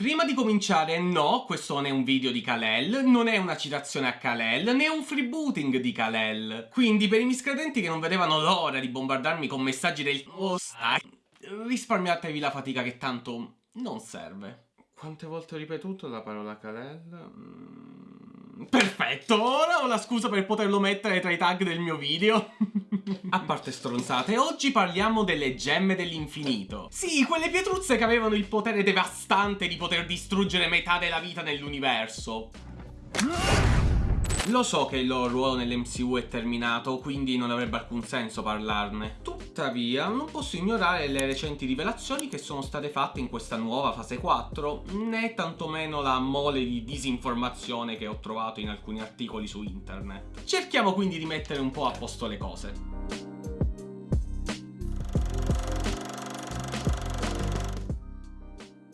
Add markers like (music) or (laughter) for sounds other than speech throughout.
Prima di cominciare, no, questo non è un video di Kalel, non è una citazione a Kalel, né un freebooting di Kalel. Quindi per i miscredenti che non vedevano l'ora di bombardarmi con messaggi del... Oh, risparmiatevi la fatica che tanto non serve. Quante volte ho ripetuto la parola Kalel? Mm, perfetto, ora ho la scusa per poterlo mettere tra i tag del mio video. A parte stronzate, oggi parliamo delle gemme dell'infinito. Sì, quelle pietruzze che avevano il potere devastante di poter distruggere metà della vita nell'universo. Lo so che il loro ruolo nell'MCU è terminato, quindi non avrebbe alcun senso parlarne. Tuttavia, non posso ignorare le recenti rivelazioni che sono state fatte in questa nuova fase 4, né tantomeno la mole di disinformazione che ho trovato in alcuni articoli su internet. Cerchiamo quindi di mettere un po' a posto le cose.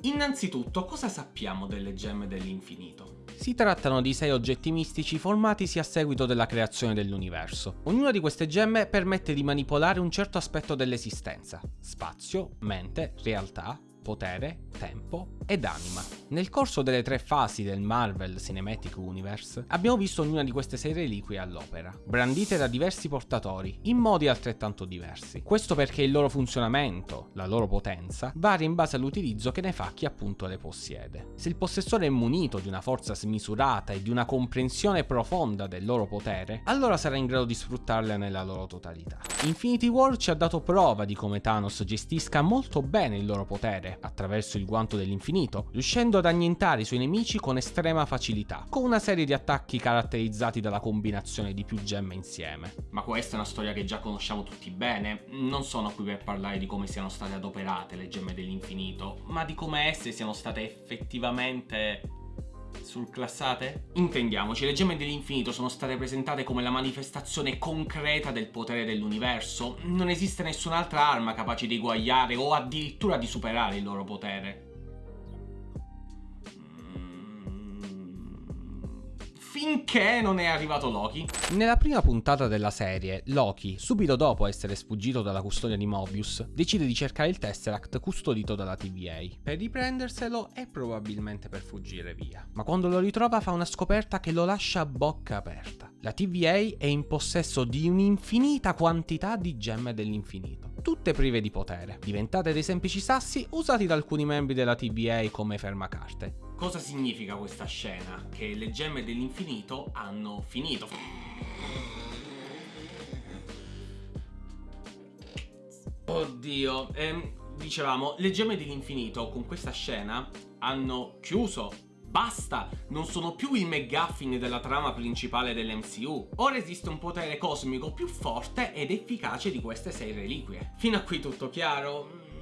Innanzitutto, cosa sappiamo delle gemme dell'infinito? Si trattano di sei oggetti mistici formatisi a seguito della creazione dell'universo. Ognuna di queste gemme permette di manipolare un certo aspetto dell'esistenza, spazio, mente, realtà, potere, tempo ed anima. Nel corso delle tre fasi del Marvel Cinematic Universe abbiamo visto ognuna di queste sei reliquie all'opera, brandite da diversi portatori, in modi altrettanto diversi. Questo perché il loro funzionamento, la loro potenza, varia in base all'utilizzo che ne fa chi appunto le possiede. Se il possessore è munito di una forza smisurata e di una comprensione profonda del loro potere, allora sarà in grado di sfruttarle nella loro totalità. Infinity War ci ha dato prova di come Thanos gestisca molto bene il loro potere, attraverso il guanto dell'infinito, riuscendo ad annientare i suoi nemici con estrema facilità, con una serie di attacchi caratterizzati dalla combinazione di più gemme insieme. Ma questa è una storia che già conosciamo tutti bene, non sono qui per parlare di come siano state adoperate le gemme dell'infinito, ma di come esse siano state effettivamente surclassate? Intendiamoci, le gemme dell'infinito sono state presentate come la manifestazione concreta del potere dell'universo. Non esiste nessun'altra arma capace di eguagliare o addirittura di superare il loro potere. Finché non è arrivato Loki. Nella prima puntata della serie, Loki, subito dopo essere sfuggito dalla custodia di Mobius, decide di cercare il Tesseract custodito dalla TVA, per riprenderselo e probabilmente per fuggire via. Ma quando lo ritrova fa una scoperta che lo lascia a bocca aperta. La TVA è in possesso di un'infinita quantità di gemme dell'infinito, tutte prive di potere, diventate dei semplici sassi usati da alcuni membri della TVA come fermacarte. Cosa significa questa scena? Che le gemme dell'infinito hanno finito. Oddio, ehm, dicevamo, le gemme dell'infinito con questa scena hanno chiuso Basta! Non sono più il McGuffin della trama principale dell'MCU. Ora esiste un potere cosmico più forte ed efficace di queste sei reliquie. Fino a qui tutto chiaro?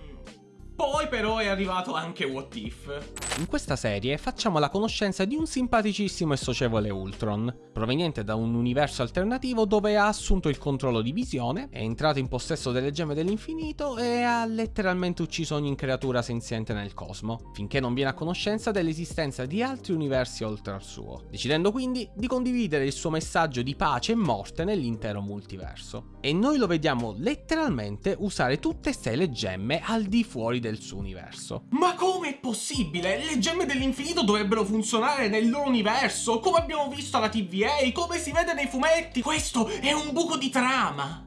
Poi però è arrivato anche What If. In questa serie facciamo la conoscenza di un simpaticissimo e socievole Ultron, proveniente da un universo alternativo dove ha assunto il controllo di Visione, è entrato in possesso delle gemme dell'infinito e ha letteralmente ucciso ogni creatura senziente nel cosmo, finché non viene a conoscenza dell'esistenza di altri universi oltre al suo, decidendo quindi di condividere il suo messaggio di pace e morte nell'intero multiverso. E noi lo vediamo letteralmente usare tutte e sei le gemme al di fuori del suo universo. Ma come è possibile? Le gemme dell'infinito dovrebbero funzionare nel loro universo, come abbiamo visto alla TVA, come si vede nei fumetti. Questo è un buco di trama.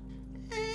Eh,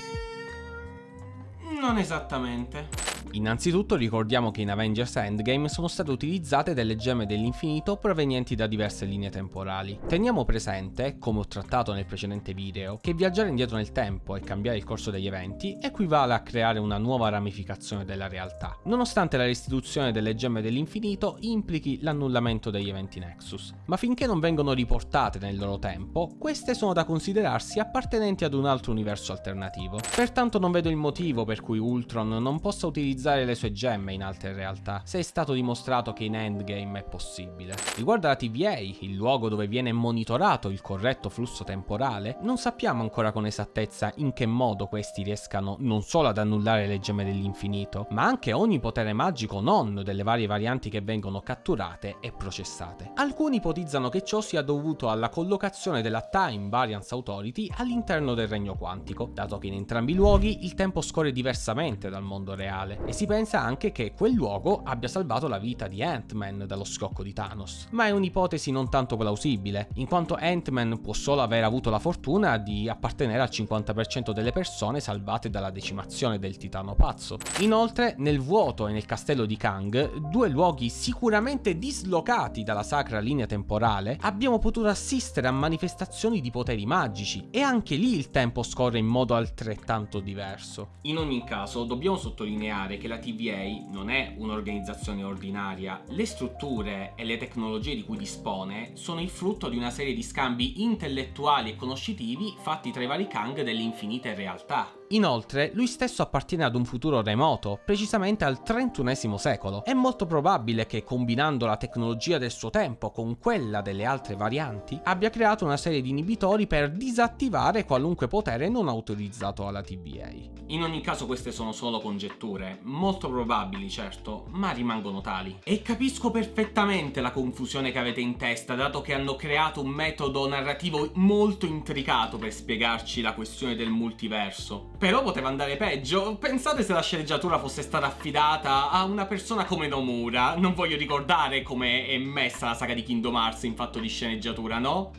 non esattamente. Innanzitutto ricordiamo che in Avengers Endgame sono state utilizzate delle gemme dell'infinito provenienti da diverse linee temporali. Teniamo presente, come ho trattato nel precedente video, che viaggiare indietro nel tempo e cambiare il corso degli eventi equivale a creare una nuova ramificazione della realtà, nonostante la restituzione delle gemme dell'infinito implichi l'annullamento degli eventi Nexus. Ma finché non vengono riportate nel loro tempo, queste sono da considerarsi appartenenti ad un altro universo alternativo. Pertanto non vedo il motivo per cui Ultron non possa utilizzare utilizzare le sue gemme in altre realtà, se è stato dimostrato che in Endgame è possibile. Riguardo alla TVA, il luogo dove viene monitorato il corretto flusso temporale, non sappiamo ancora con esattezza in che modo questi riescano non solo ad annullare le gemme dell'infinito, ma anche ogni potere magico non delle varie varianti che vengono catturate e processate. Alcuni ipotizzano che ciò sia dovuto alla collocazione della Time Variance Authority all'interno del regno quantico, dato che in entrambi i luoghi il tempo scorre diversamente dal mondo reale e si pensa anche che quel luogo abbia salvato la vita di Ant-Man dallo scocco di Thanos. Ma è un'ipotesi non tanto plausibile, in quanto Ant-Man può solo aver avuto la fortuna di appartenere al 50% delle persone salvate dalla decimazione del titano pazzo. Inoltre, nel vuoto e nel castello di Kang, due luoghi sicuramente dislocati dalla sacra linea temporale, abbiamo potuto assistere a manifestazioni di poteri magici e anche lì il tempo scorre in modo altrettanto diverso. In ogni caso, dobbiamo sottolineare che la TVA non è un'organizzazione ordinaria, le strutture e le tecnologie di cui dispone sono il frutto di una serie di scambi intellettuali e conoscitivi fatti tra i vari Kang delle infinite realtà. Inoltre, lui stesso appartiene ad un futuro remoto, precisamente al XXI secolo. È molto probabile che, combinando la tecnologia del suo tempo con quella delle altre varianti, abbia creato una serie di inibitori per disattivare qualunque potere non autorizzato alla TVA. In ogni caso queste sono solo congetture, molto probabili certo, ma rimangono tali. E capisco perfettamente la confusione che avete in testa, dato che hanno creato un metodo narrativo molto intricato per spiegarci la questione del multiverso. Però poteva andare peggio. Pensate se la sceneggiatura fosse stata affidata a una persona come Nomura. Non voglio ricordare come è messa la saga di Kingdom Hearts in fatto di sceneggiatura, no?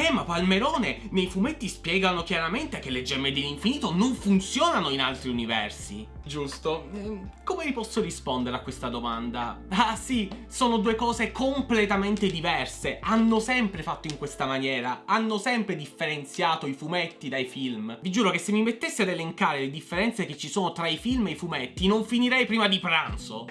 Eh, ma Palmerone, nei fumetti spiegano chiaramente che le gemme dell'infinito non funzionano in altri universi. Giusto. Ehm, come vi posso rispondere a questa domanda? Ah sì, sono due cose completamente diverse. Hanno sempre fatto in questa maniera. Hanno sempre differenziato i fumetti dai film. Vi giuro che se mi mettesse ad elencare le differenze che ci sono tra i film e i fumetti, non finirei prima di pranzo.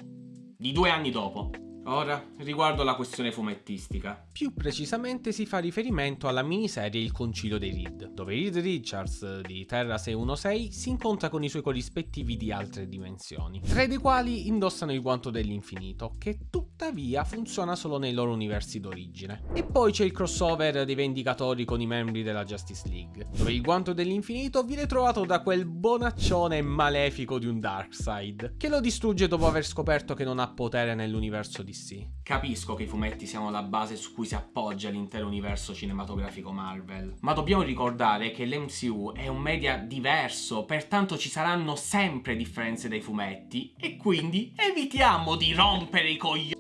Di due anni dopo. Ora, riguardo alla questione fumettistica. Più precisamente si fa riferimento alla miniserie Il Concilio dei Reed, dove Reed Richards di Terra 616 si incontra con i suoi corrispettivi di altre dimensioni, tre dei quali indossano il guanto dell'infinito, che tuttavia funziona solo nei loro universi d'origine. E poi c'è il crossover dei Vendicatori con i membri della Justice League, dove il guanto dell'infinito viene trovato da quel bonaccione malefico di un Darkseid, che lo distrugge dopo aver scoperto che non ha potere nell'universo di DC. Capisco che i fumetti siano la base su cui si appoggia l'intero universo cinematografico Marvel, ma dobbiamo ricordare che l'MCU è un media diverso, pertanto ci saranno sempre differenze dai fumetti, e quindi evitiamo di rompere i coglioni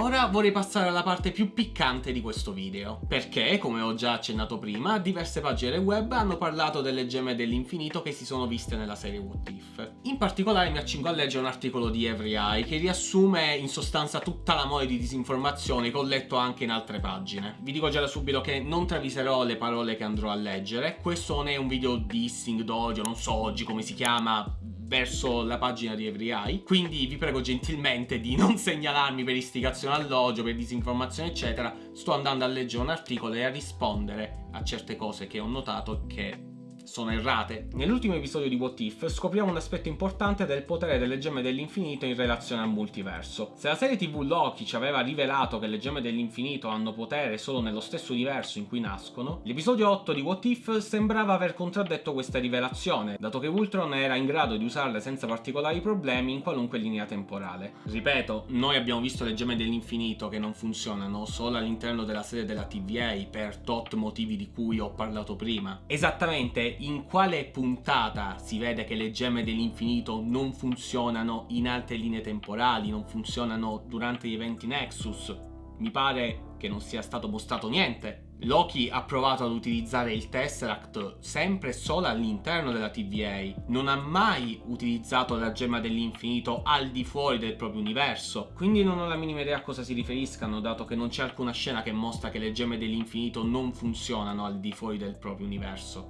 Ora vorrei passare alla parte più piccante di questo video, perché, come ho già accennato prima, diverse pagine web hanno parlato delle gemme dell'infinito che si sono viste nella serie What If. In particolare mi accingo a leggere un articolo di Every Eye che riassume in sostanza tutta la mole di disinformazioni che ho letto anche in altre pagine. Vi dico già da subito che non traviserò le parole che andrò a leggere, questo non è un video dissing d'odio, non so oggi come si chiama, verso la pagina di Every Eye. Quindi vi prego gentilmente di non (laughs) segnalarmi per istigazione all'odio, per disinformazione eccetera. Sto andando a leggere un articolo e a rispondere a certe cose che ho notato che sono errate. Nell'ultimo episodio di What If scopriamo un aspetto importante del potere delle gemme dell'infinito in relazione al multiverso. Se la serie tv Loki ci aveva rivelato che le gemme dell'infinito hanno potere solo nello stesso universo in cui nascono, l'episodio 8 di What If sembrava aver contraddetto questa rivelazione, dato che Ultron era in grado di usarle senza particolari problemi in qualunque linea temporale. Ripeto, noi abbiamo visto le gemme dell'infinito che non funzionano solo all'interno della sede della TVA per tot motivi di cui ho parlato prima. Esattamente in quale puntata si vede che le gemme dell'infinito non funzionano in altre linee temporali, non funzionano durante gli eventi Nexus? Mi pare che non sia stato mostrato niente. Loki ha provato ad utilizzare il Tesseract sempre e solo all'interno della TVA, non ha mai utilizzato la gemma dell'infinito al di fuori del proprio universo, quindi non ho la minima idea a cosa si riferiscano dato che non c'è alcuna scena che mostra che le gemme dell'infinito non funzionano al di fuori del proprio universo.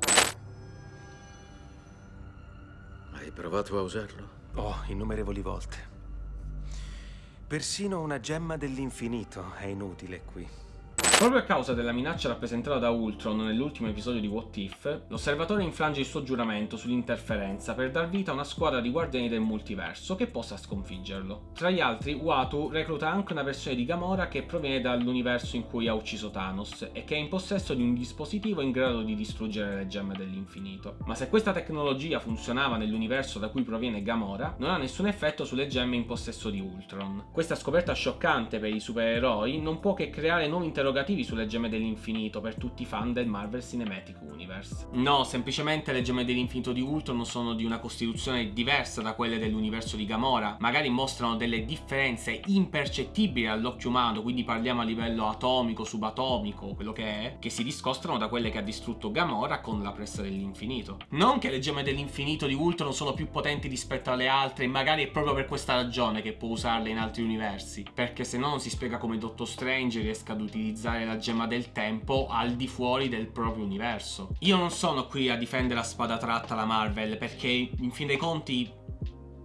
Hai provato a usarlo? Oh, innumerevoli volte. Persino una gemma dell'infinito è inutile qui. Proprio a causa della minaccia rappresentata da Ultron nell'ultimo episodio di What If, l'osservatore infrange il suo giuramento sull'interferenza per dar vita a una squadra di guardiani del multiverso che possa sconfiggerlo. Tra gli altri, Watu recluta anche una versione di Gamora che proviene dall'universo in cui ha ucciso Thanos e che è in possesso di un dispositivo in grado di distruggere le gemme dell'infinito. Ma se questa tecnologia funzionava nell'universo da cui proviene Gamora, non ha nessun effetto sulle gemme in possesso di Ultron. Questa scoperta scioccante per i supereroi non può che creare nuovi interrogativi interrogativi sulle gemme dell'infinito per tutti i fan del Marvel Cinematic Universe. No, semplicemente le gemme dell'infinito di Ultron sono di una costituzione diversa da quelle dell'universo di Gamora, magari mostrano delle differenze impercettibili all'occhio umano, quindi parliamo a livello atomico, subatomico, quello che è, che si discostano da quelle che ha distrutto Gamora con la pressa dell'infinito. Non che le gemme dell'infinito di Ultron sono più potenti rispetto alle altre, e magari è proprio per questa ragione che può usarle in altri universi, perché se no non si spiega come Doctor Strange riesca ad utilizzare la gemma del tempo al di fuori del proprio universo. Io non sono qui a difendere a spada tratta la Marvel, perché in fin dei conti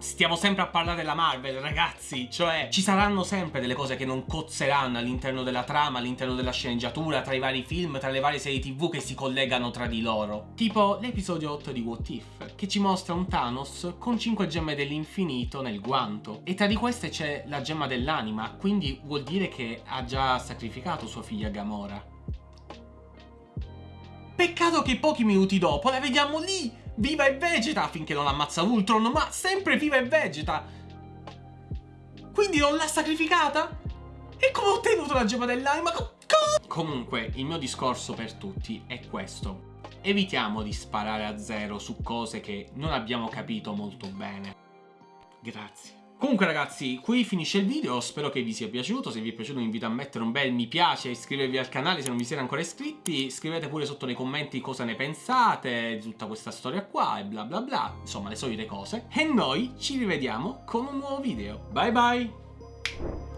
Stiamo sempre a parlare della Marvel, ragazzi, cioè ci saranno sempre delle cose che non cozzeranno all'interno della trama, all'interno della sceneggiatura, tra i vari film, tra le varie serie tv che si collegano tra di loro. Tipo l'episodio 8 di What If, che ci mostra un Thanos con 5 gemme dell'infinito nel guanto. E tra di queste c'è la gemma dell'anima, quindi vuol dire che ha già sacrificato sua figlia Gamora. Peccato che pochi minuti dopo la vediamo lì viva e vegeta finché non ammazza Ultron, ma sempre viva e vegeta. Quindi non l'ha sacrificata? E come ho ottenuto la gemma dell'anima? Comunque, il mio discorso per tutti è questo. Evitiamo di sparare a zero su cose che non abbiamo capito molto bene. Grazie. Comunque ragazzi, qui finisce il video, spero che vi sia piaciuto, se vi è piaciuto vi invito a mettere un bel mi piace e iscrivervi al canale se non vi siete ancora iscritti, scrivete pure sotto nei commenti cosa ne pensate di tutta questa storia qua e bla bla bla, insomma le solite cose, e noi ci rivediamo con un nuovo video. Bye bye!